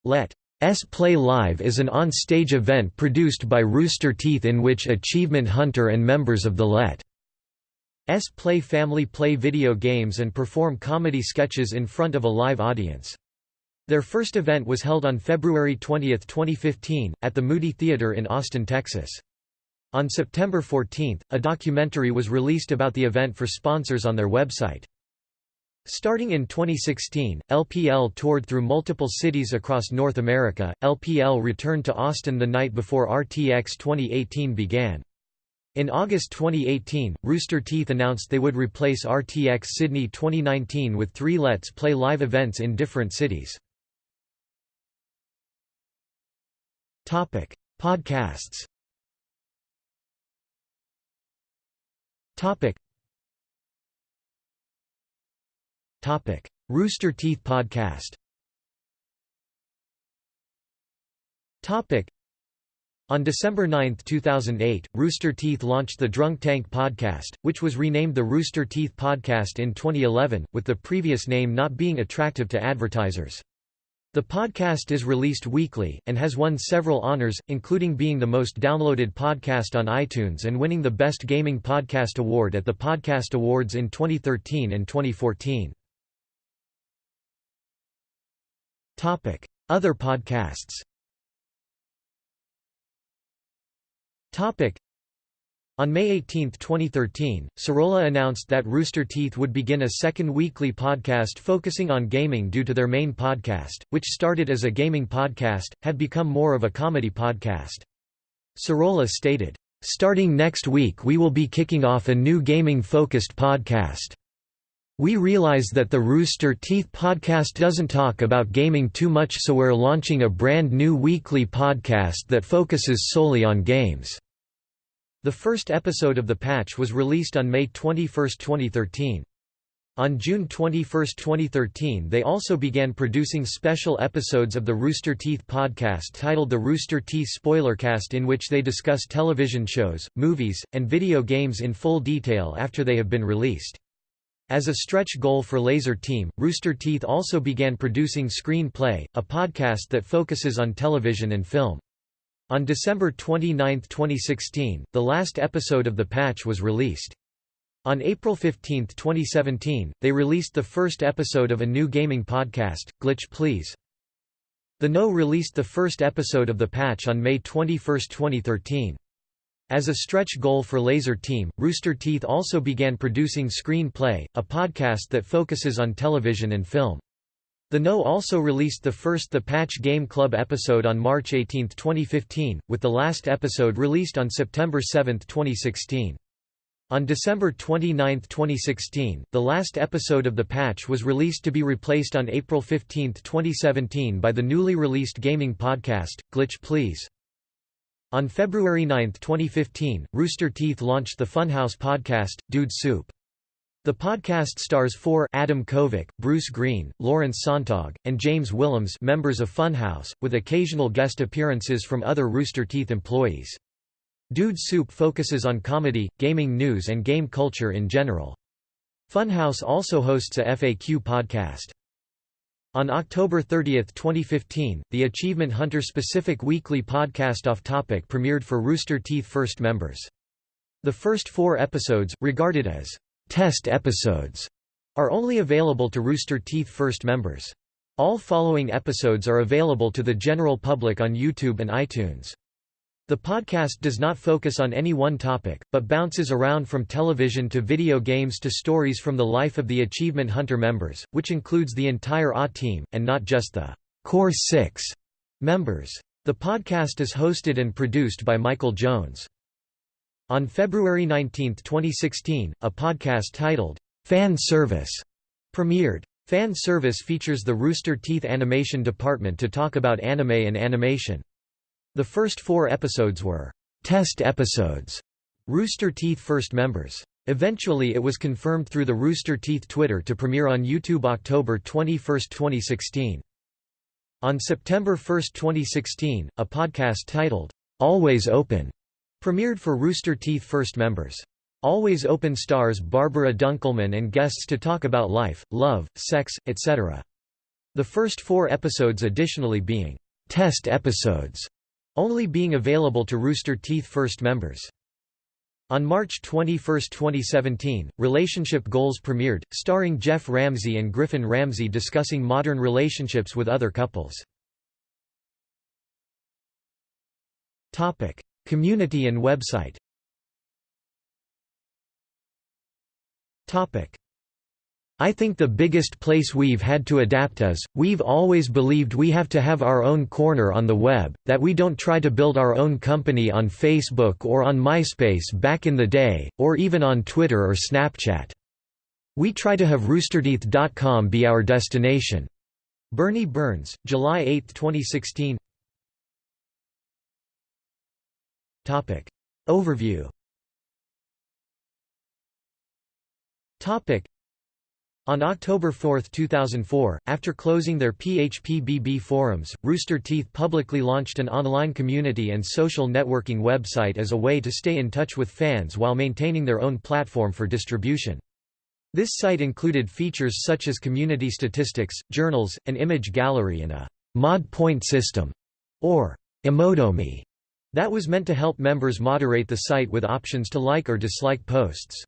Speaker 1: Let's Play Live is an on-stage event produced by Rooster Teeth in which Achievement Hunter and members of the Let's Play family play video games and perform comedy sketches in front of a live audience. Their first event was held on February 20, 2015, at the Moody Theater in Austin, Texas. On September 14, a documentary was released about the event for sponsors on their website. Starting in 2016, LPL toured through multiple cities across North America. LPL returned to Austin the night before RTX 2018 began. In August 2018, Rooster Teeth announced they would replace RTX Sydney 2019 with three Let's Play live events in different cities. Podcasts Topic. Topic. Rooster Teeth podcast Topic. On December 9, 2008, Rooster Teeth launched the Drunk Tank podcast, which was renamed the Rooster Teeth Podcast in 2011, with the previous name not being attractive to advertisers. The podcast is released weekly, and has won several honors, including being the most downloaded podcast on iTunes and winning the Best Gaming Podcast Award at the Podcast Awards in 2013 and 2014. Other podcasts on May 18, 2013, Sorola announced that Rooster Teeth would begin a second weekly podcast focusing on gaming due to their main podcast, which started as a gaming podcast, had become more of a comedy podcast. Sorola stated, "...starting next week we will be kicking off a new gaming-focused podcast. We realize that the Rooster Teeth podcast doesn't talk about gaming too much so we're launching a brand new weekly podcast that focuses solely on games." The first episode of The Patch was released on May 21, 2013. On June 21, 2013 they also began producing special episodes of the Rooster Teeth podcast titled The Rooster Teeth Spoilercast in which they discuss television shows, movies, and video games in full detail after they have been released. As a stretch goal for Lazer Team, Rooster Teeth also began producing Screen Play, a podcast that focuses on television and film. On December 29, 2016, the last episode of The Patch was released. On April 15, 2017, they released the first episode of a new gaming podcast, Glitch Please. The Know released the first episode of The Patch on May 21, 2013. As a stretch goal for Lazer Team, Rooster Teeth also began producing Screen Play, a podcast that focuses on television and film. The Know also released the first The Patch Game Club episode on March 18, 2015, with the last episode released on September 7, 2016. On December 29, 2016, the last episode of The Patch was released to be replaced on April 15, 2017 by the newly released gaming podcast, Glitch Please. On February 9, 2015, Rooster Teeth launched the Funhaus podcast, Dude Soup. The podcast stars four Adam Kovic, Bruce Greene, Lawrence Sonntag, and James Willems members of Funhaus, with occasional guest appearances from other Rooster Teeth employees. Dude Soup focuses on comedy, gaming news and game culture in general. Funhaus also hosts a FAQ podcast. On October 30, 2015, the Achievement Hunter specific weekly podcast Off Topic premiered for Rooster Teeth First members. The first four episodes, regarded as test episodes, are only available to Rooster Teeth First members. All following episodes are available to the general public on YouTube and iTunes. The podcast does not focus on any one topic, but bounces around from television to video games to stories from the life of the Achievement Hunter members, which includes the entire A team, and not just the core six members. The podcast is hosted and produced by Michael Jones. On February 19, 2016, a podcast titled, Fan Service, premiered. Fan Service features the Rooster Teeth Animation Department to talk about anime and animation. The first four episodes were test episodes, Rooster Teeth first members. Eventually it was confirmed through the Rooster Teeth Twitter to premiere on YouTube October 21, 2016. On September 1, 2016, a podcast titled, Always Open, premiered for Rooster Teeth first members. Always Open stars Barbara Dunkelman and guests to talk about life, love, sex, etc. The first four episodes additionally being test episodes only being available to Rooster Teeth First members. On March 21, 2017, Relationship Goals premiered, starring Geoff Ramsey and Griffin Ramsey discussing modern relationships with other couples. Community and website I think the biggest place we've had to adapt is, we've always believed we have to have our own corner on the web, that we don't try to build our own company on Facebook or on MySpace back in the day, or even on Twitter or Snapchat. We try to have roosterteeth.com be our destination. Bernie Burns, July 8, 2016 Overview Topic. on October 4, 2004, after closing their PHPBB forums, Rooster Teeth publicly launched an online community and social networking website as a way to stay in touch with fans while maintaining their own platform for distribution. This site included features such as community statistics, journals, an image gallery and a mod point system, or Emotomy, that was meant to help members moderate the site with options to like or dislike posts.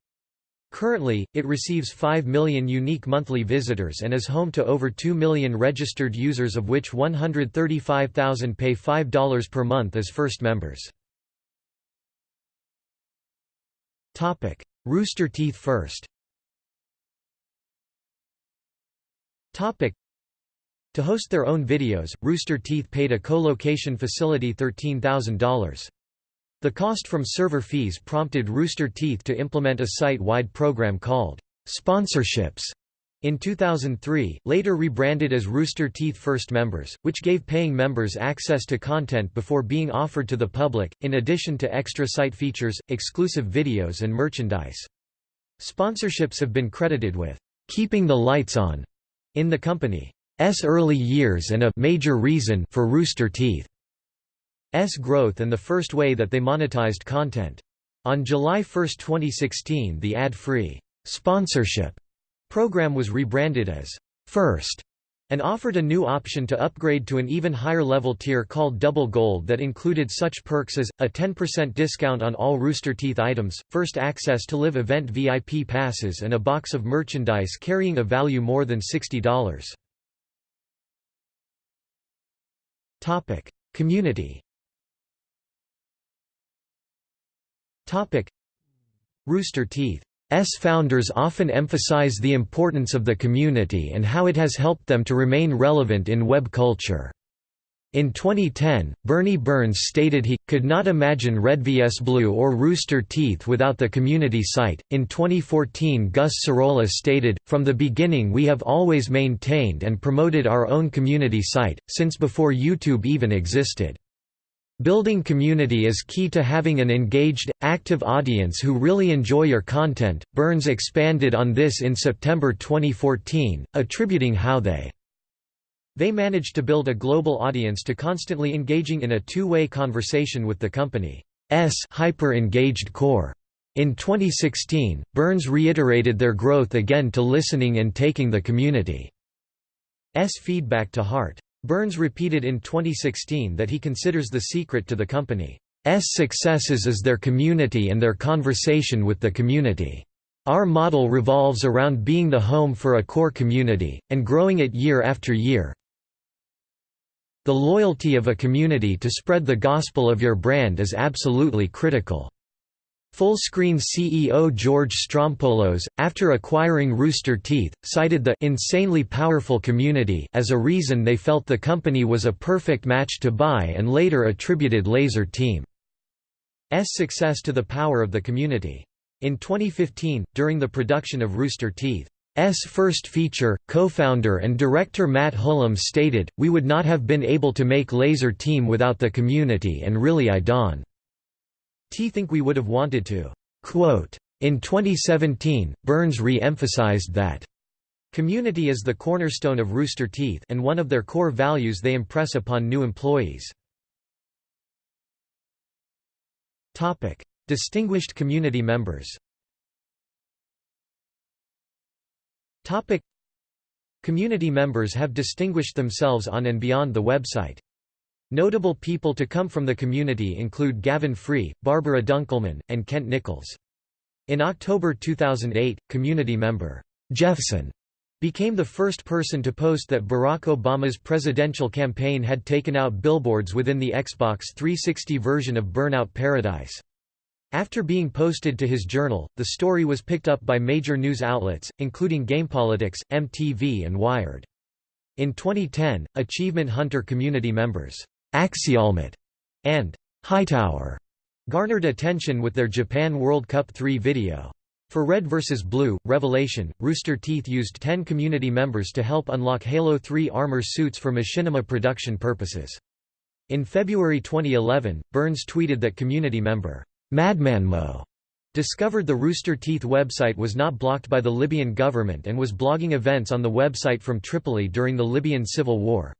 Speaker 1: Currently, it receives 5 million unique monthly visitors and is home to over 2 million registered users of which 135,000 pay $5 per month as first members. Topic: Rooster Teeth First To host their own videos, Rooster Teeth paid a co-location facility $13,000. The cost from server fees prompted Rooster Teeth to implement a site-wide program called sponsorships in 2003, later rebranded as Rooster Teeth First Members, which gave paying members access to content before being offered to the public, in addition to extra site features, exclusive videos and merchandise. Sponsorships have been credited with "'keeping the lights on' in the company's early years and a major reason for Rooster Teeth's growth and the first way that they monetized content. On July 1, 2016 the ad-free sponsorship program was rebranded as First and offered a new option to upgrade to an even higher level tier called Double Gold that included such perks as, a 10% discount on all Rooster Teeth items, first access to live event VIP passes and a box of merchandise carrying a value more than $60. Community. Topic: Rooster Teeth. S founders often emphasize the importance of the community and how it has helped them to remain relevant in web culture. In 2010, Bernie Burns stated he could not imagine Red vs Blue or Rooster Teeth without the community site. In 2014, Gus Sorola stated, "From the beginning we have always maintained and promoted our own community site since before YouTube even existed." Building community is key to having an engaged, active audience who really enjoy your content. Burns expanded on this in September 2014, attributing how they they managed to build a global audience to constantly engaging in a two-way conversation with the company's hyper-engaged core. In 2016, Burns reiterated their growth again to listening and taking the community's feedback to heart. Burns repeated in 2016 that he considers the secret to the company's successes is their community and their conversation with the community. Our model revolves around being the home for a core community, and growing it year after year. The loyalty of a community to spread the gospel of your brand is absolutely critical. Fullscreen CEO George Strompolos, after acquiring Rooster Teeth, cited the insanely powerful community as a reason they felt the company was a perfect match to buy and later attributed Lazer Team's success to the power of the community. In 2015, during the production of Rooster Teeth's first feature, co-founder and director Matt Hullum stated, We would not have been able to make Lazer Team without the community and really I don't T think we would have wanted to. Quote, in 2017, Burns re-emphasized that Community is the cornerstone of Rooster Teeth and one of their core values they impress upon new employees. Distinguished community members. Topic: Community members have distinguished themselves on and beyond the website. Notable people to come from the community include Gavin Free, Barbara Dunkelman, and Kent Nichols. In October 2008, community member Jeffson became the first person to post that Barack Obama's presidential campaign had taken out billboards within the Xbox 360 version of Burnout Paradise. After being posted to his journal, the story was picked up by major news outlets, including GamePolitics, MTV and Wired. In 2010, Achievement Hunter community members Axialmatt, and Hightower garnered attention with their Japan World Cup 3 video. For Red vs. Blue, Revelation, Rooster Teeth used 10 community members to help unlock Halo 3 armor suits for machinima production purposes. In February 2011, Burns tweeted that community member, Madmanmo, discovered the Rooster Teeth website was not blocked by the Libyan government and was blogging events on the website from Tripoli during the Libyan civil war.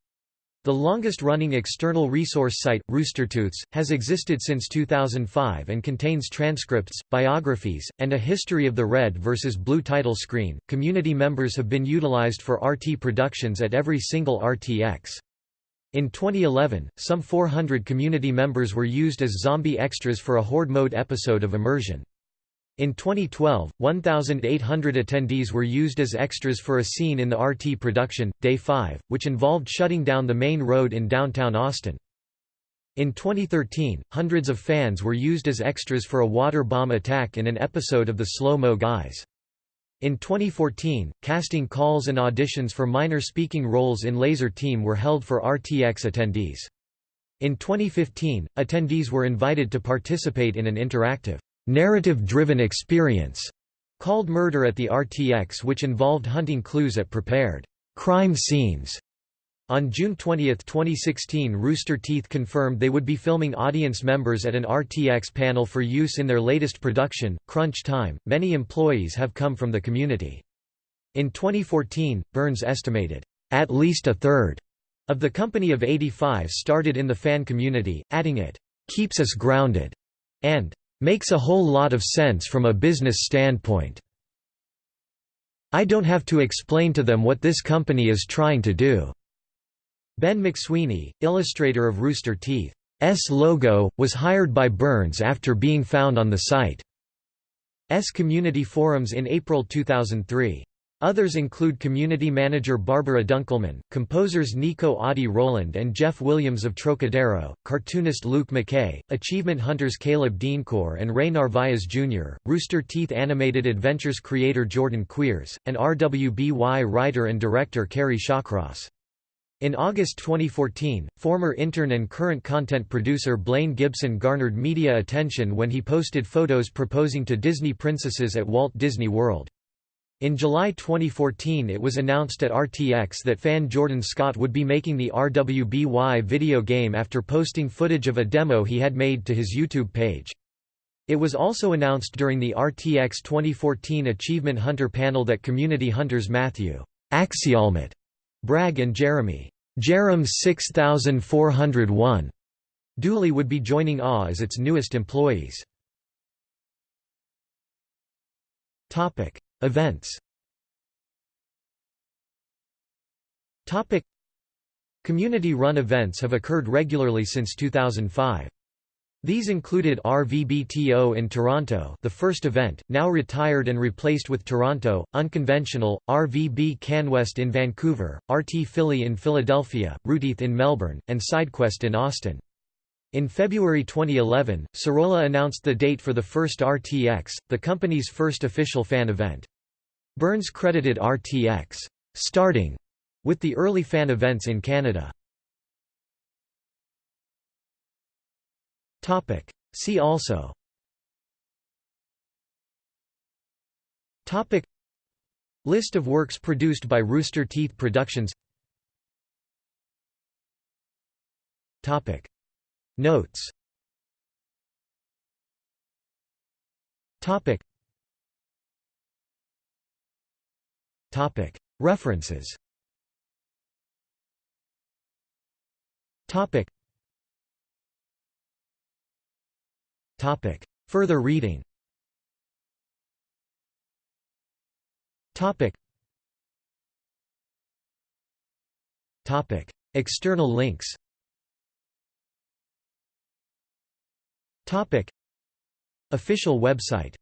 Speaker 1: The longest-running external resource site, Roostertooths, has existed since 2005 and contains transcripts, biographies, and a history of the red versus blue title screen. Community members have been utilized for RT productions at every single RTX. In 2011, some 400 community members were used as zombie extras for a Horde mode episode of Immersion. In 2012, 1,800 attendees were used as extras for a scene in the RT production, Day 5, which involved shutting down the main road in downtown Austin. In 2013, hundreds of fans were used as extras for a water bomb attack in an episode of The Slow-Mo Guys. In 2014, casting calls and auditions for minor speaking roles in Lazer Team were held for RTX attendees. In 2015, attendees were invited to participate in an interactive narrative-driven experience called Murder at the RTX which involved hunting clues at prepared crime scenes. On June 20, 2016 Rooster Teeth confirmed they would be filming audience members at an RTX panel for use in their latest production, Crunch Time. Many employees have come from the community. In 2014, Burns estimated, "...at least a third of the Company of 85 started in the fan community, adding it, "...keeps us grounded," and "...makes a whole lot of sense from a business standpoint." I don't have to explain to them what this company is trying to do." Ben McSweeney, illustrator of Rooster Teeth's logo, was hired by Burns after being found on the site's community forums in April 2003. Others include community manager Barbara Dunkelman, composers Nico Audi Roland and Jeff Williams of Trocadero, cartoonist Luke McKay, achievement hunters Caleb Denecour and Ray Narvaez Jr., Rooster Teeth Animated Adventures creator Jordan Cwierz, and RWBY writer and director Kerry Shawcross. In August 2014, former intern and current content producer Blaine Gibson garnered media attention when he posted photos proposing to Disney princesses at Walt Disney World. In July 2014 it was announced at RTX that fan Jordan Scott would be making the RWBY video game after posting footage of a demo he had made to his YouTube page. It was also announced during the RTX 2014 Achievement Hunter panel that community hunters Matthew Axialmatt, Bragg and Jeremy. Jerem 6401 Dooley would be joining AW as its newest employees. Topic: Events. Topic: Community-run events have occurred regularly since 2005. These included RVBTO in Toronto the first event, now retired and replaced with Toronto, Unconventional, RVB CanWest in Vancouver, RT Philly in Philadelphia, Rooteeth in Melbourne, and SideQuest in Austin. In February 2011, Sorola announced the date for the first RTX, the company's first official fan event. Burns credited RTX starting with the early fan events in Canada. See also. List of works produced by Rooster Teeth Productions. Notes. References Further reading. External links. Official website